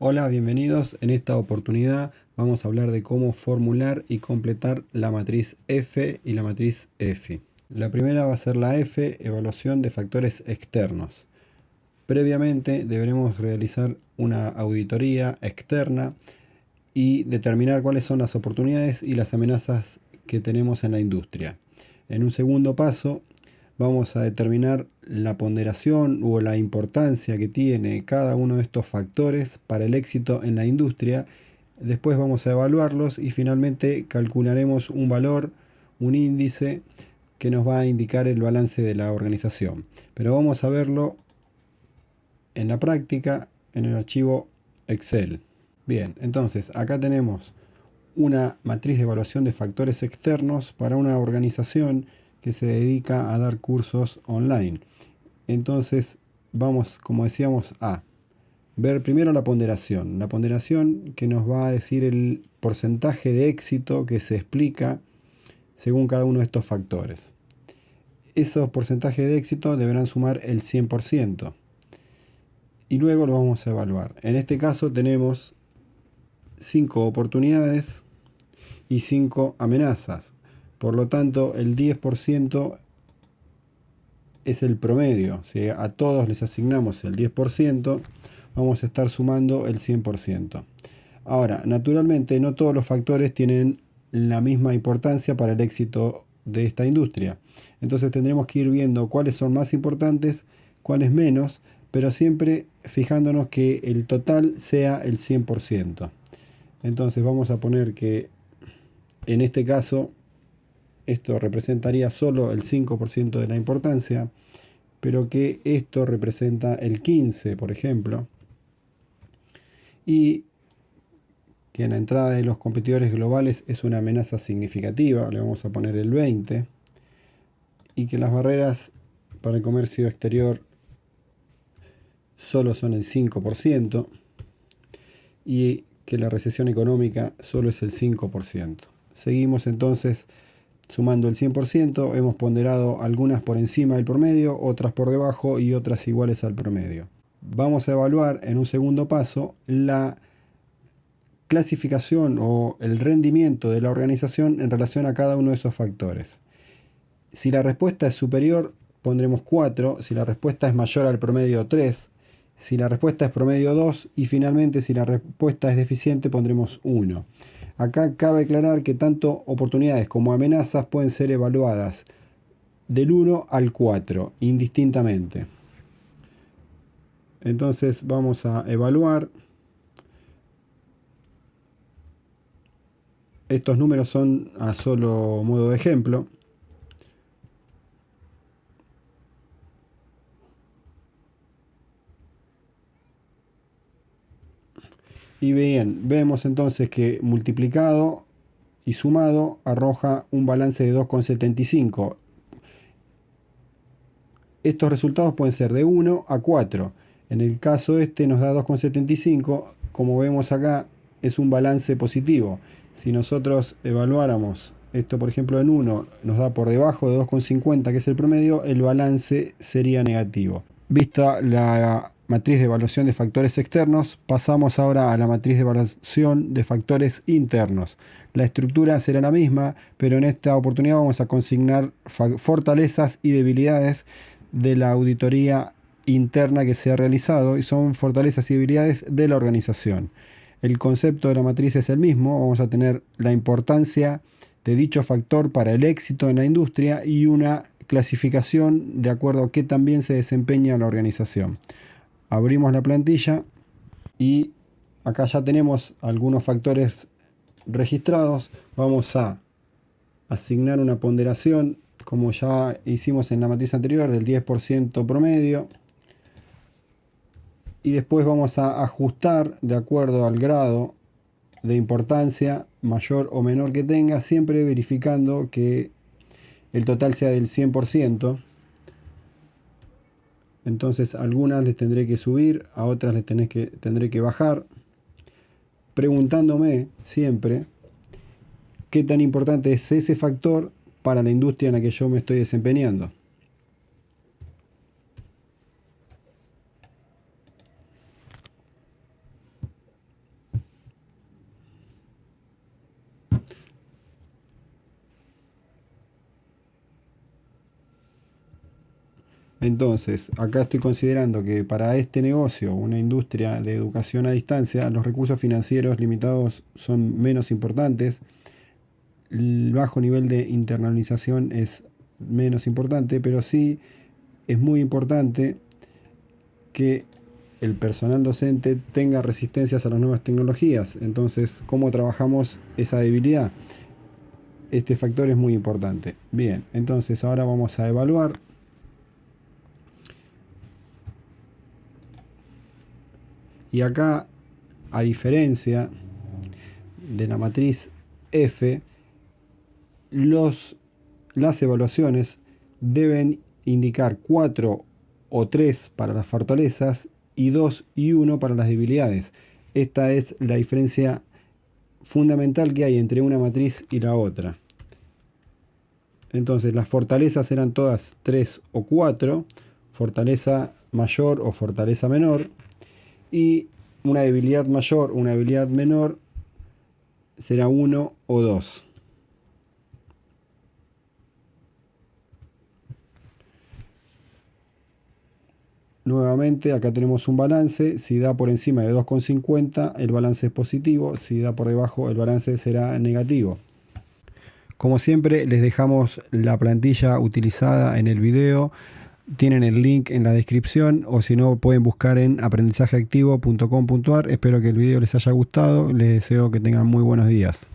Hola, bienvenidos. En esta oportunidad vamos a hablar de cómo formular y completar la matriz F y la matriz F. La primera va a ser la F, evaluación de factores externos. Previamente deberemos realizar una auditoría externa y determinar cuáles son las oportunidades y las amenazas que tenemos en la industria. En un segundo paso vamos a determinar la ponderación o la importancia que tiene cada uno de estos factores para el éxito en la industria. Después vamos a evaluarlos y finalmente calcularemos un valor, un índice que nos va a indicar el balance de la organización. Pero vamos a verlo en la práctica en el archivo Excel. Bien, entonces acá tenemos una matriz de evaluación de factores externos para una organización que se dedica a dar cursos online. Entonces vamos, como decíamos, a ver primero la ponderación. La ponderación que nos va a decir el porcentaje de éxito que se explica según cada uno de estos factores. Esos porcentajes de éxito deberán sumar el 100%. Y luego lo vamos a evaluar. En este caso tenemos 5 oportunidades y 5 amenazas. Por lo tanto, el 10% es el promedio. Si a todos les asignamos el 10%, vamos a estar sumando el 100%. Ahora, naturalmente, no todos los factores tienen la misma importancia para el éxito de esta industria. Entonces tendremos que ir viendo cuáles son más importantes, cuáles menos, pero siempre fijándonos que el total sea el 100%. Entonces vamos a poner que en este caso esto representaría solo el 5% de la importancia, pero que esto representa el 15%, por ejemplo, y que en la entrada de los competidores globales es una amenaza significativa, le vamos a poner el 20%, y que las barreras para el comercio exterior solo son el 5%, y que la recesión económica solo es el 5%. Seguimos entonces Sumando el 100%, hemos ponderado algunas por encima del promedio, otras por debajo y otras iguales al promedio. Vamos a evaluar en un segundo paso la clasificación o el rendimiento de la organización en relación a cada uno de esos factores. Si la respuesta es superior, pondremos 4, si la respuesta es mayor al promedio 3, si la respuesta es promedio 2 y finalmente si la respuesta es deficiente pondremos 1. Acá cabe aclarar que tanto oportunidades como amenazas pueden ser evaluadas del 1 al 4, indistintamente. Entonces vamos a evaluar. Estos números son a solo modo de ejemplo. Y bien, vemos entonces que multiplicado y sumado arroja un balance de 2,75. Estos resultados pueden ser de 1 a 4. En el caso este nos da 2,75. Como vemos acá, es un balance positivo. Si nosotros evaluáramos esto, por ejemplo, en 1, nos da por debajo de 2,50, que es el promedio, el balance sería negativo. Vista la matriz de evaluación de factores externos, pasamos ahora a la matriz de evaluación de factores internos. La estructura será la misma, pero en esta oportunidad vamos a consignar fortalezas y debilidades de la auditoría interna que se ha realizado y son fortalezas y debilidades de la organización. El concepto de la matriz es el mismo, vamos a tener la importancia de dicho factor para el éxito en la industria y una clasificación de acuerdo a qué también se desempeña la organización abrimos la plantilla y acá ya tenemos algunos factores registrados. Vamos a asignar una ponderación como ya hicimos en la matriz anterior del 10% promedio. Y después vamos a ajustar de acuerdo al grado de importancia mayor o menor que tenga, siempre verificando que el total sea del 100%. Entonces algunas les tendré que subir, a otras les tendré que bajar, preguntándome siempre qué tan importante es ese factor para la industria en la que yo me estoy desempeñando. Entonces, acá estoy considerando que para este negocio, una industria de educación a distancia, los recursos financieros limitados son menos importantes, el bajo nivel de internalización es menos importante, pero sí es muy importante que el personal docente tenga resistencias a las nuevas tecnologías. Entonces, ¿cómo trabajamos esa debilidad? Este factor es muy importante. Bien, entonces ahora vamos a evaluar. Y acá, a diferencia de la matriz F, los, las evaluaciones deben indicar 4 o 3 para las fortalezas y 2 y 1 para las debilidades. Esta es la diferencia fundamental que hay entre una matriz y la otra. Entonces las fortalezas eran todas 3 o 4, fortaleza mayor o fortaleza menor, y una debilidad mayor, una debilidad menor será 1 o 2. Nuevamente acá tenemos un balance, si da por encima de 2,50 el balance es positivo, si da por debajo el balance será negativo. Como siempre les dejamos la plantilla utilizada en el video, tienen el link en la descripción o si no pueden buscar en aprendizajeactivo.com.ar. Espero que el video les haya gustado, les deseo que tengan muy buenos días.